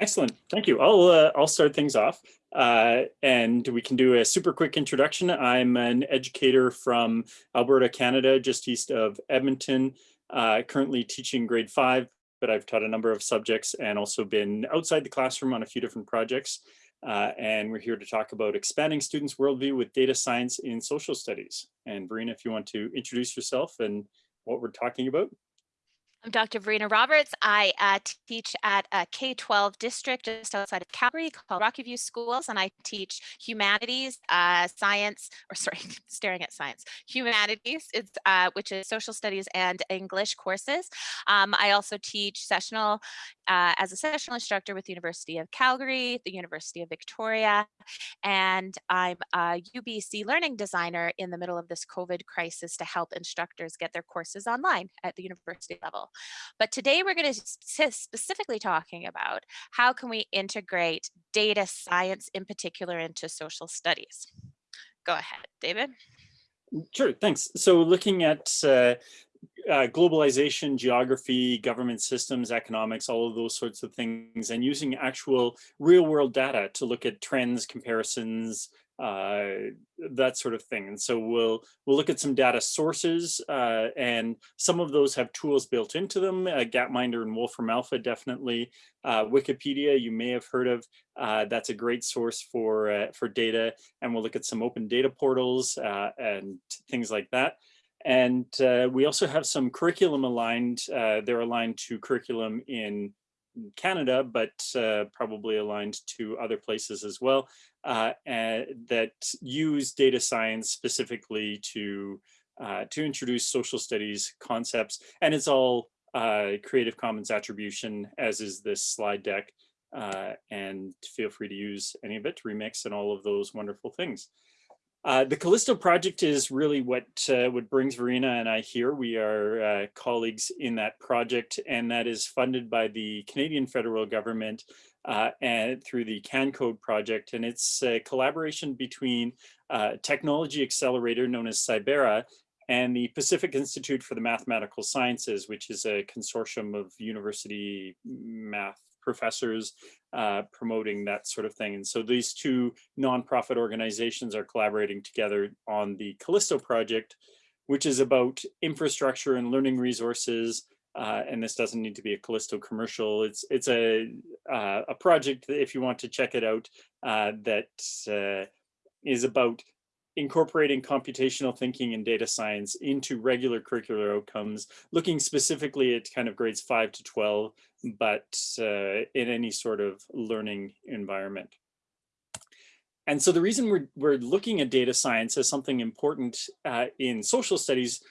Excellent, thank you. I'll, uh, I'll start things off uh, and we can do a super quick introduction. I'm an educator from Alberta, Canada, just east of Edmonton, uh, currently teaching grade five, but I've taught a number of subjects and also been outside the classroom on a few different projects. Uh, and we're here to talk about expanding students' worldview with data science in social studies. And Verena, if you want to introduce yourself and what we're talking about. I'm Dr. Verena Roberts. I uh, teach at a K-12 district just outside of Calgary called Rocky View Schools, and I teach humanities, uh, science, or sorry, staring at science, humanities, it's, uh, which is social studies and English courses. Um, I also teach sessional uh, as a sessional instructor with the University of Calgary, the University of Victoria, and I'm a UBC learning designer in the middle of this COVID crisis to help instructors get their courses online at the university level. But today we're going to specifically talking about how can we integrate data science in particular into social studies. Go ahead, David. Sure, thanks. So looking at uh, uh, globalization, geography, government systems, economics, all of those sorts of things, and using actual real world data to look at trends, comparisons, uh, that sort of thing. And so we'll we'll look at some data sources, uh, and some of those have tools built into them. Uh, Gapminder and Wolfram Alpha definitely. Uh, Wikipedia, you may have heard of. Uh, that's a great source for uh, for data, and we'll look at some open data portals and things like that. And we also have some curriculum aligned. they're aligned to curriculum in Canada, but uh, probably aligned to other places as well, uh, that use data science specifically to uh, to introduce social studies concepts. And it's all uh, Creative Commons attribution, as is this slide deck. Uh, and feel free to use any of it to remix and all of those wonderful things. Uh, the Callisto project is really what uh, what brings Verena and I here. We are uh, colleagues in that project, and that is funded by the Canadian federal government uh, and through the CanCode project. And it's a collaboration between uh, technology accelerator known as Cybera and the Pacific Institute for the Mathematical Sciences, which is a consortium of university math professors uh, promoting that sort of thing. And so these two nonprofit organizations are collaborating together on the Callisto project, which is about infrastructure and learning resources. Uh, and this doesn't need to be a Callisto commercial. It's it's a uh, a project that if you want to check it out uh, that uh, is about incorporating computational thinking and data science into regular curricular outcomes, looking specifically at kind of grades 5 to 12, but uh, in any sort of learning environment. And so the reason we're, we're looking at data science as something important uh, in social studies,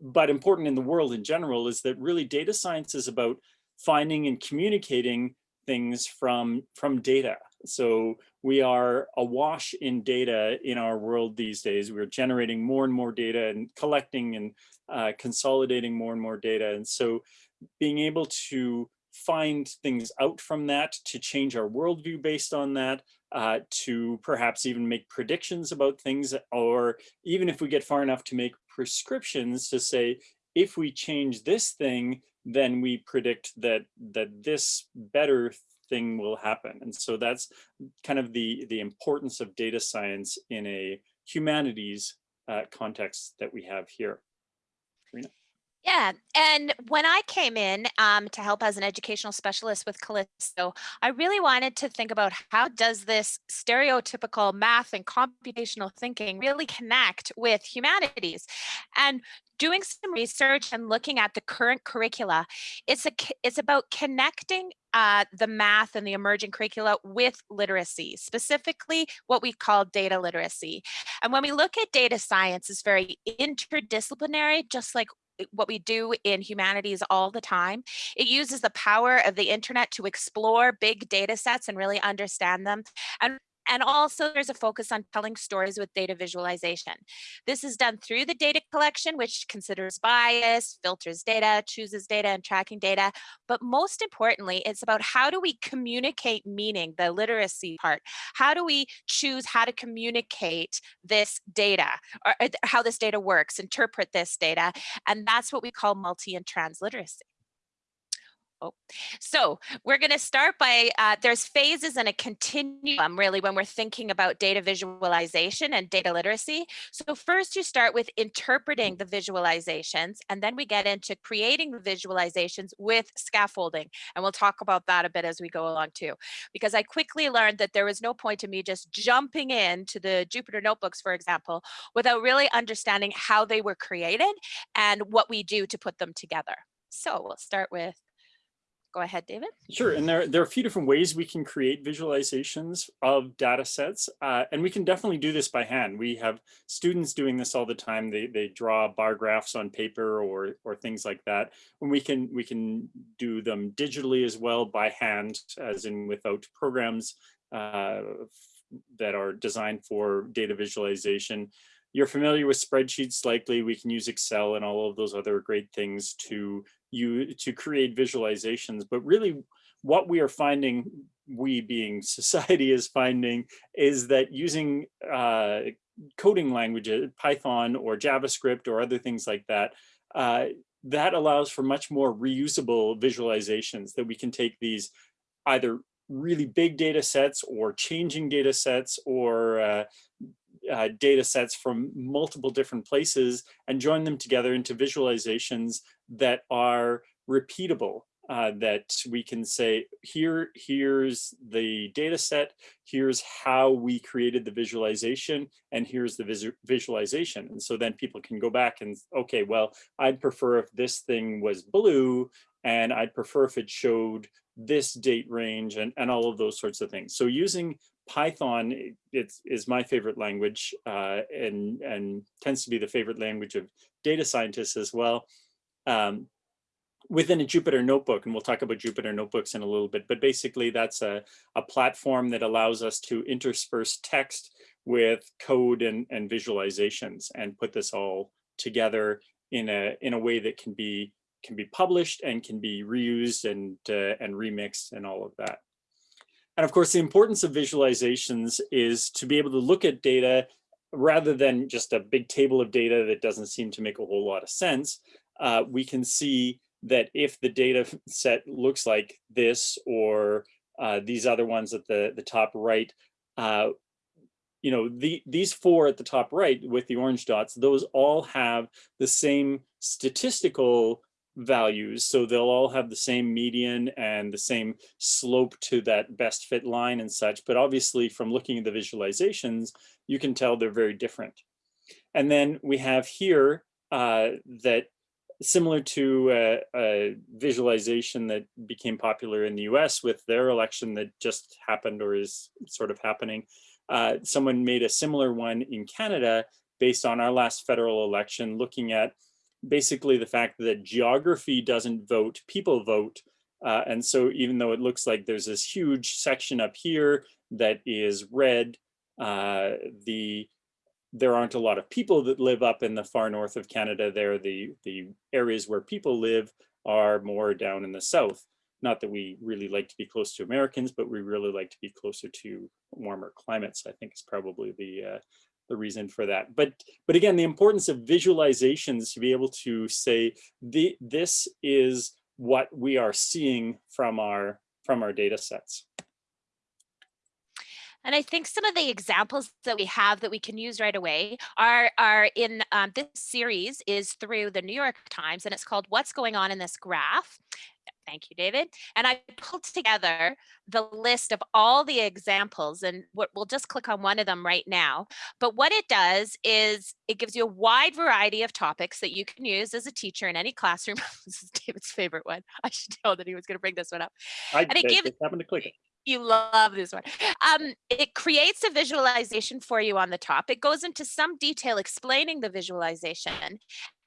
but important in the world in general, is that really data science is about finding and communicating things from, from data. So we are awash in data in our world these days. We're generating more and more data and collecting and uh, consolidating more and more data. And so being able to find things out from that, to change our worldview based on that, uh, to perhaps even make predictions about things, or even if we get far enough to make prescriptions to say, if we change this thing, then we predict that that this better thing will happen. And so that's kind of the, the importance of data science in a humanities uh, context that we have here. Karina? Yeah, and when I came in um, to help as an educational specialist with Callisto, I really wanted to think about how does this stereotypical math and computational thinking really connect with humanities? And doing some research and looking at the current curricula, it's, a, it's about connecting uh, the math and the emerging curricula with literacy, specifically what we call data literacy. And when we look at data science, it's very interdisciplinary, just like what we do in humanities all the time. It uses the power of the internet to explore big data sets and really understand them. And and also there's a focus on telling stories with data visualization. This is done through the data collection, which considers bias, filters data, chooses data and tracking data. But most importantly, it's about how do we communicate meaning, the literacy part. How do we choose how to communicate this data or uh, how this data works, interpret this data. And that's what we call multi and transliteracy. Oh, so we're going to start by, uh, there's phases and a continuum really when we're thinking about data visualization and data literacy. So first you start with interpreting the visualizations and then we get into creating the visualizations with scaffolding. And we'll talk about that a bit as we go along too, because I quickly learned that there was no point in me just jumping into the Jupyter notebooks, for example, without really understanding how they were created and what we do to put them together. So we'll start with Go ahead, David. Sure, and there, there are a few different ways we can create visualizations of data sets, uh, and we can definitely do this by hand. We have students doing this all the time. They, they draw bar graphs on paper or, or things like that. And we can, we can do them digitally as well by hand, as in without programs uh, that are designed for data visualization. You're familiar with spreadsheets likely, we can use Excel and all of those other great things to you to create visualizations, but really what we are finding, we being society is finding, is that using uh, coding languages, Python or JavaScript or other things like that, uh, that allows for much more reusable visualizations that we can take these either really big data sets or changing data sets or uh, uh, data sets from multiple different places and join them together into visualizations that are repeatable uh, that we can say here here's the data set here's how we created the visualization and here's the visu visualization. And so then people can go back and okay well I'd prefer if this thing was blue and I'd prefer if it showed this date range and, and all of those sorts of things. So using Python is my favorite language uh, and, and tends to be the favorite language of data scientists as well. Um, within a Jupyter notebook, and we'll talk about Jupyter notebooks in a little bit, but basically that's a, a platform that allows us to intersperse text with code and, and visualizations and put this all together in a, in a way that can be can be published and can be reused and, uh, and remixed and all of that. And of course, the importance of visualizations is to be able to look at data rather than just a big table of data that doesn't seem to make a whole lot of sense. Uh, we can see that if the data set looks like this or uh, these other ones at the, the top right, uh, you know, the, these four at the top right with the orange dots, those all have the same statistical values. So they'll all have the same median and the same slope to that best fit line and such. But obviously from looking at the visualizations, you can tell they're very different. And then we have here uh, that similar to a, a, visualization that became popular in the US with their election that just happened or is sort of happening. Uh, someone made a similar one in Canada based on our last federal election looking at basically the fact that geography doesn't vote, people vote. Uh, and so even though it looks like there's this huge section up here that is red, uh, the there aren't a lot of people that live up in the far north of Canada there. The, the areas where people live are more down in the south. Not that we really like to be close to Americans, but we really like to be closer to warmer climates, I think is probably the, uh, the reason for that. But but again, the importance of visualizations to be able to say the this is what we are seeing from our from our data sets. And I think some of the examples that we have that we can use right away are, are in um, this series is through the New York Times and it's called What's Going On in This Graph. Thank you, David. And I pulled together the list of all the examples and we'll just click on one of them right now. But what it does is it gives you a wide variety of topics that you can use as a teacher in any classroom. this is David's favorite one. I should know that he was going to bring this one up. I and it gives, happened to click it. You love this one. Um, it creates a visualization for you on the top. It goes into some detail explaining the visualization.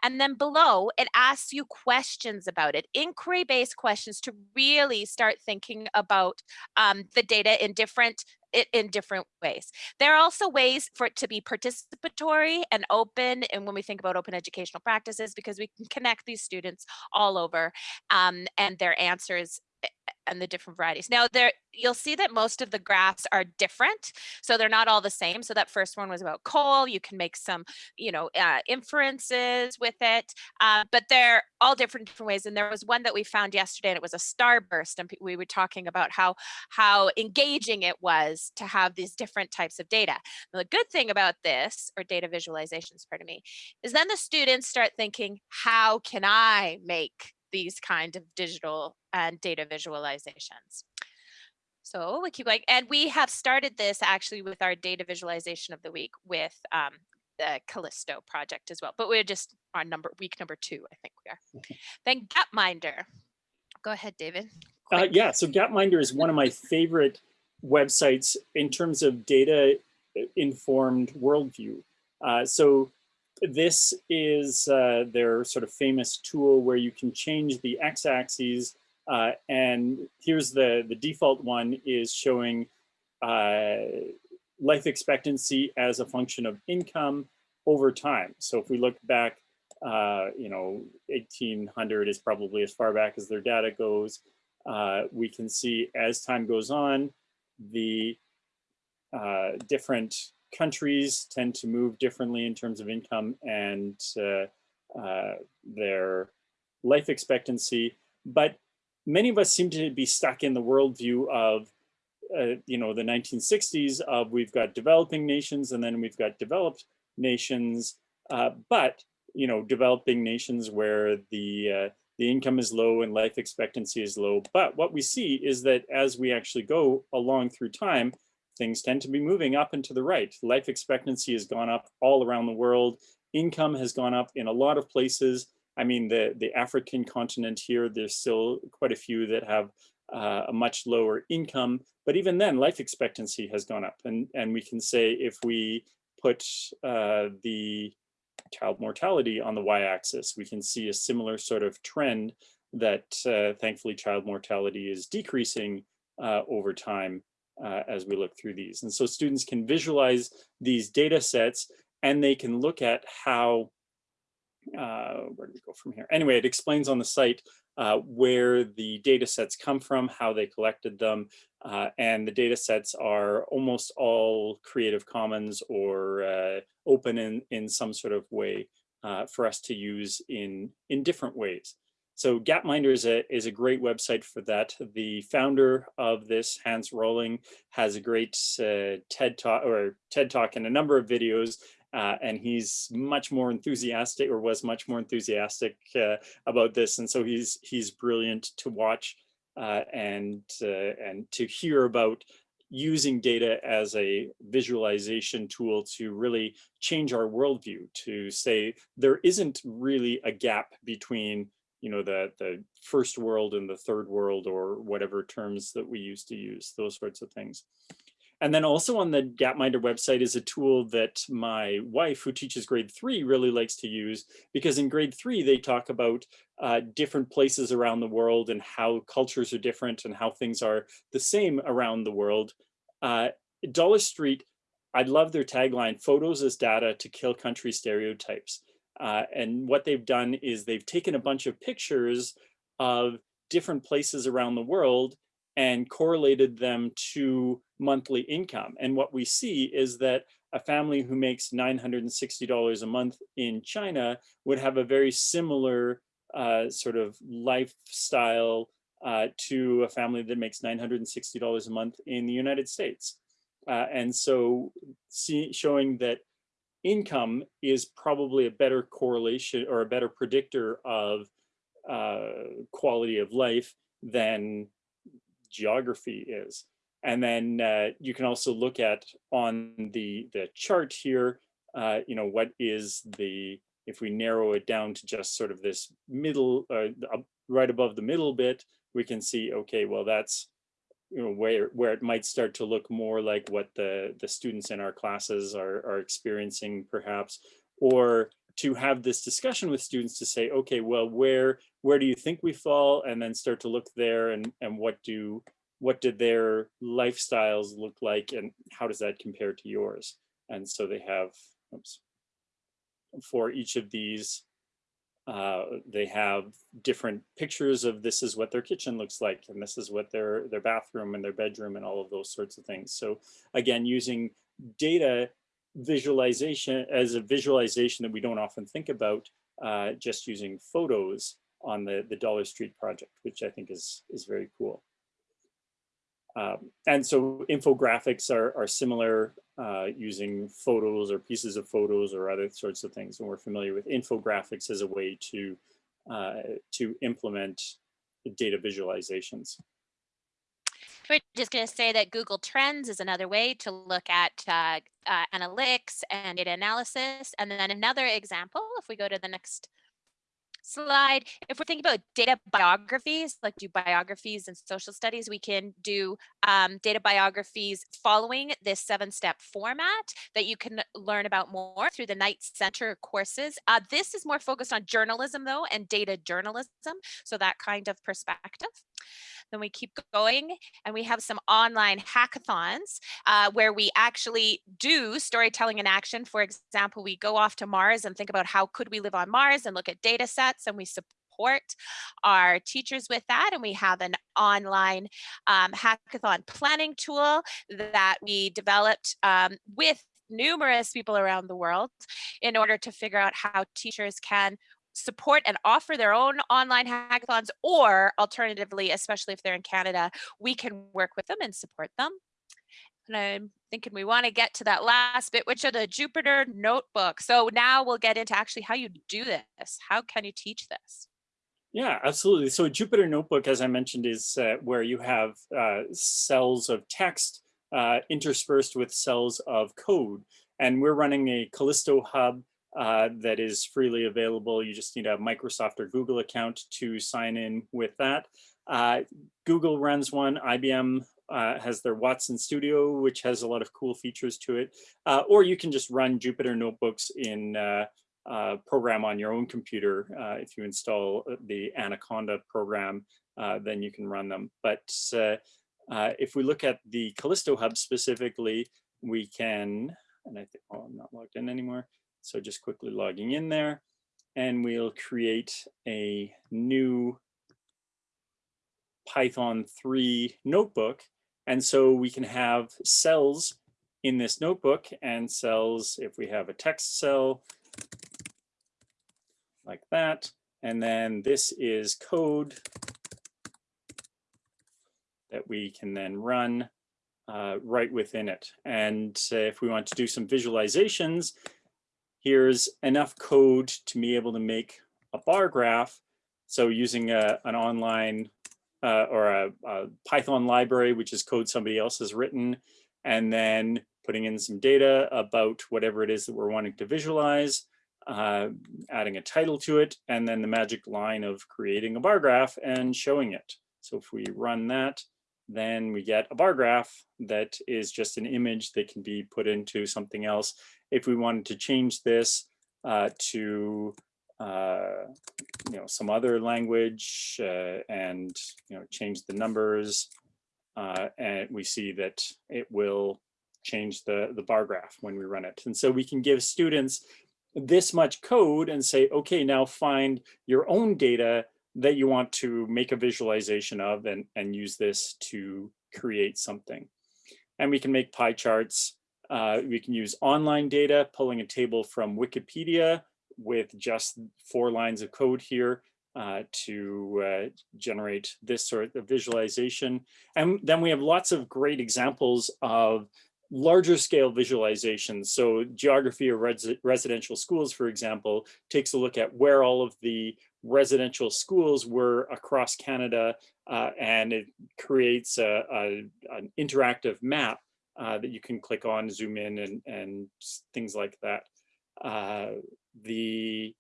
And then below, it asks you questions about it, inquiry-based questions to really start thinking about um, the data in different in different ways. There are also ways for it to be participatory and open. And when we think about open educational practices, because we can connect these students all over um, and their answers and the different varieties. Now there, you'll see that most of the graphs are different. So they're not all the same. So that first one was about coal. You can make some, you know, uh, inferences with it, uh, but they're all different different ways. And there was one that we found yesterday and it was a starburst. And we were talking about how, how engaging it was to have these different types of data. Now, the good thing about this, or data visualizations, pardon me, is then the students start thinking, how can I make these kind of digital and data visualizations. So we keep going, and we have started this actually with our data visualization of the week with um, the Callisto project as well. But we're just on number week number two, I think we are. then Gapminder. Go ahead, David. Uh, yeah, so Gapminder is one of my favorite websites in terms of data uh, informed worldview. Uh, so this is uh, their sort of famous tool where you can change the x-axis uh, and here's the, the default one is showing uh, life expectancy as a function of income over time. So if we look back, uh, you know, 1800 is probably as far back as their data goes. Uh, we can see as time goes on, the uh, different countries tend to move differently in terms of income and uh, uh, their life expectancy. But many of us seem to be stuck in the worldview of, uh, you know, the 1960s of we've got developing nations and then we've got developed nations, uh, but, you know, developing nations where the uh, the income is low and life expectancy is low. But what we see is that as we actually go along through time, things tend to be moving up and to the right. Life expectancy has gone up all around the world. Income has gone up in a lot of places. I mean, the, the African continent here, there's still quite a few that have uh, a much lower income, but even then life expectancy has gone up. And, and we can say if we put uh, the child mortality on the y-axis, we can see a similar sort of trend that uh, thankfully child mortality is decreasing uh, over time uh, as we look through these. And so students can visualize these data sets and they can look at how, uh, where do we go from here? Anyway, it explains on the site uh, where the data sets come from, how they collected them, uh, and the data sets are almost all Creative Commons or uh, open in, in some sort of way uh, for us to use in, in different ways. So Gapminder is a, is a great website for that. The founder of this, Hans Rosling, has a great uh, TED Talk or TED Talk and a number of videos uh, and he's much more enthusiastic or was much more enthusiastic uh, about this. And so he's he's brilliant to watch uh, and uh, and to hear about using data as a visualization tool to really change our worldview to say there isn't really a gap between you know, the, the first world and the third world or whatever terms that we used to use, those sorts of things. And then also on the Gapminder website is a tool that my wife, who teaches grade three, really likes to use because in grade three, they talk about uh, different places around the world and how cultures are different and how things are the same around the world. Uh, Dollar Street, I love their tagline, photos as data to kill country stereotypes. Uh, and what they've done is they've taken a bunch of pictures of different places around the world and correlated them to monthly income. And what we see is that a family who makes $960 a month in China would have a very similar uh, sort of lifestyle uh, to a family that makes $960 a month in the United States. Uh, and so see, showing that income is probably a better correlation or a better predictor of uh, quality of life than geography is. And then uh, you can also look at on the, the chart here, uh, you know, what is the, if we narrow it down to just sort of this middle, uh, right above the middle bit, we can see, okay, well, that's you know, where where it might start to look more like what the the students in our classes are are experiencing perhaps or to have this discussion with students to say okay well where where do you think we fall? and then start to look there and and what do what did their lifestyles look like and how does that compare to yours? And so they have oops, for each of these uh, they have different pictures of this is what their kitchen looks like and this is what their their bathroom and their bedroom and all of those sorts of things. So again, using data visualization as a visualization that we don't often think about, uh, just using photos on the, the Dollar Street project, which I think is, is very cool. Um, and so infographics are, are similar uh, using photos or pieces of photos or other sorts of things. And we're familiar with infographics as a way to, uh, to implement data visualizations. We're just going to say that Google Trends is another way to look at uh, uh, analytics and data analysis. And then another example, if we go to the next slide. If we're thinking about data biographies, like do biographies and social studies, we can do um, data biographies following this seven step format that you can learn about more through the Knight Center courses. Uh, this is more focused on journalism though and data journalism. So that kind of perspective. Then we keep going and we have some online hackathons uh, where we actually do storytelling in action. For example, we go off to Mars and think about how could we live on Mars and look at data sets and we support our teachers with that. And we have an online um, hackathon planning tool that we developed um, with numerous people around the world in order to figure out how teachers can support and offer their own online hackathons or alternatively, especially if they're in Canada, we can work with them and support them. And I'm thinking we want to get to that last bit, which are the Jupyter notebook. So now we'll get into actually how you do this. How can you teach this? Yeah, absolutely. So a Jupyter Notebook, as I mentioned, is uh, where you have uh, cells of text uh, interspersed with cells of code. And we're running a Callisto hub uh, that is freely available. You just need a Microsoft or Google account to sign in with that. Uh, Google runs one, IBM uh, has their Watson Studio, which has a lot of cool features to it. Uh, or you can just run Jupyter Notebooks in uh, program on your own computer. if you install the Anaconda program, then you can run them. But if we look at the Callisto Hub specifically, we can, and I think, oh, I'm not logged in anymore. So just quickly logging in there and we'll create a new Python 3 notebook. And so we can have cells in this notebook and cells, if we have a text cell like that, and then this is code that we can then run uh, right within it. And uh, if we want to do some visualizations, here's enough code to be able to make a bar graph. So using a, an online uh, or a, a, Python library, which is code somebody else has written, and then putting in some data about whatever it is that we're wanting to visualize, uh, adding a title to it, and then the magic line of creating a bar graph and showing it. So if we run that, then we get a bar graph that is just an image that can be put into something else. If we wanted to change this uh, to uh, you know some other language uh, and you know change the numbers, uh, and we see that it will change the the bar graph when we run it. And so we can give students this much code and say, okay, now find your own data that you want to make a visualization of and, and use this to create something. And we can make pie charts. Uh, we can use online data, pulling a table from Wikipedia with just four lines of code here uh, to uh, generate this sort of visualization. And then we have lots of great examples of larger scale visualizations. So geography of res residential schools, for example, takes a look at where all of the residential schools were across Canada, uh, and it creates a, a an interactive map uh, that you can click on, zoom in, and, and things like that. Uh, the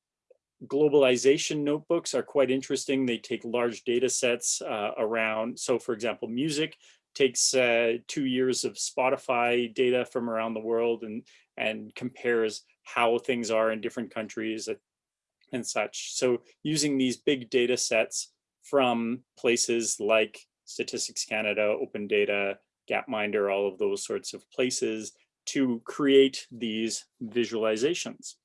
globalization notebooks are quite interesting. They take large data sets uh, around, so for example, music takes uh, two years of Spotify data from around the world and, and compares how things are in different countries and such. So using these big data sets from places like Statistics Canada, Open Data, Gapminder, all of those sorts of places to create these visualizations.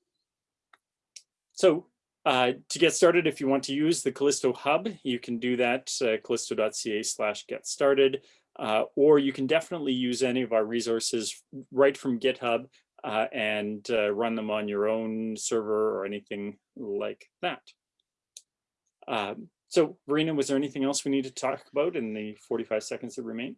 So Uh, to get started, if you want to use the Callisto Hub, you can do that, uh, callisto.ca slash get started, uh, or you can definitely use any of our resources right from GitHub uh, and uh, run them on your own server or anything like that. Um, so Verena, was there anything else we need to talk about in the 45 seconds that remain?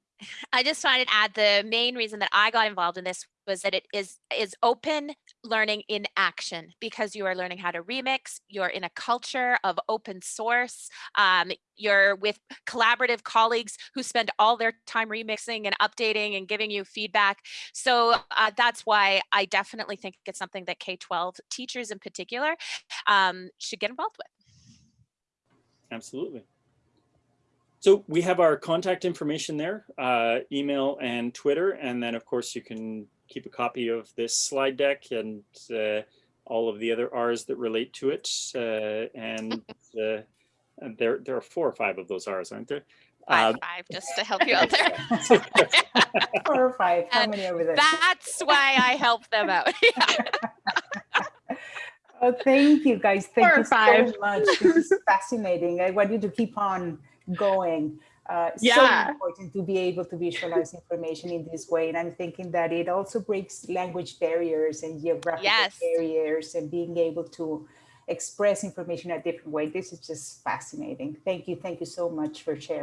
I just wanted to add the main reason that I got involved in this was that it is is open learning in action because you are learning how to remix. You're in a culture of open source. Um, you're with collaborative colleagues who spend all their time remixing and updating and giving you feedback. So uh, that's why I definitely think it's something that K-12 teachers in particular um, should get involved with. Absolutely. So we have our contact information there, uh, email and Twitter. And then of course you can keep a copy of this slide deck and uh, all of the other R's that relate to it. Uh, and, uh, and there, there are four or five of those R's, aren't there? Five, Um, five, just to help you out there. Four or five, how And many over there? That's why I help them out. Oh, thank you, guys. Thank Four or you five. so much. This is fascinating. I want you to keep on going. Uh, Yeah. So important to be able to visualize information in this way. And I'm thinking that it also breaks language barriers and geographical Yes. barriers and being able to express information a different way. This is just fascinating. Thank you. Thank you so much for sharing.